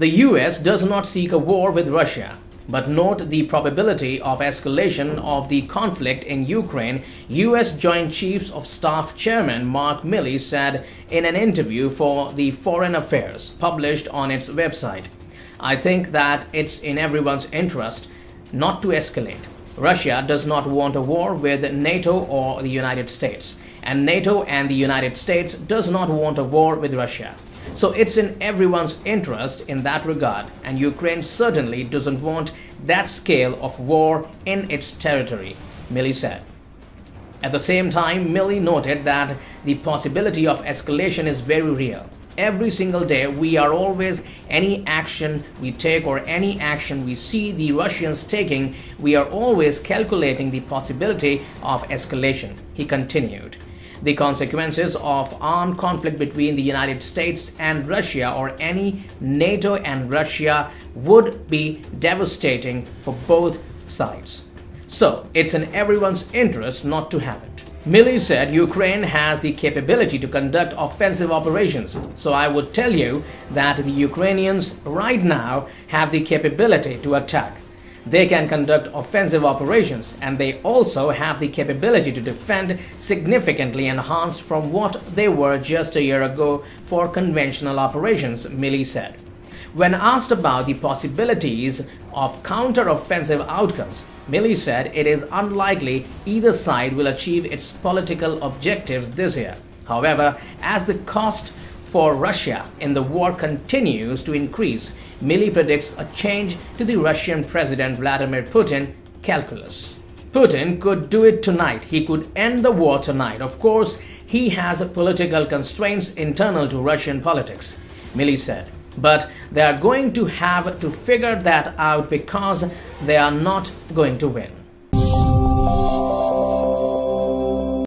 The US does not seek a war with Russia, but note the probability of escalation of the conflict in Ukraine, US Joint Chiefs of Staff Chairman Mark Milley said in an interview for the Foreign Affairs published on its website. I think that it's in everyone's interest not to escalate. Russia does not want a war with NATO or the United States, and NATO and the United States does not want a war with Russia. So it's in everyone's interest in that regard, and Ukraine certainly doesn't want that scale of war in its territory, Milley said. At the same time, Milley noted that the possibility of escalation is very real. Every single day, we are always, any action we take or any action we see the Russians taking, we are always calculating the possibility of escalation, he continued the consequences of armed conflict between the United States and Russia or any NATO and Russia would be devastating for both sides. So it's in everyone's interest not to have it. Milley said Ukraine has the capability to conduct offensive operations, so I would tell you that the Ukrainians right now have the capability to attack. They can conduct offensive operations and they also have the capability to defend significantly enhanced from what they were just a year ago for conventional operations, Milley said. When asked about the possibilities of counter-offensive outcomes, Milley said it is unlikely either side will achieve its political objectives this year. However, as the cost for Russia and the war continues to increase, Milley predicts a change to the Russian President Vladimir Putin calculus. Putin could do it tonight. He could end the war tonight. Of course, he has political constraints internal to Russian politics, Milley said. But they are going to have to figure that out because they are not going to win.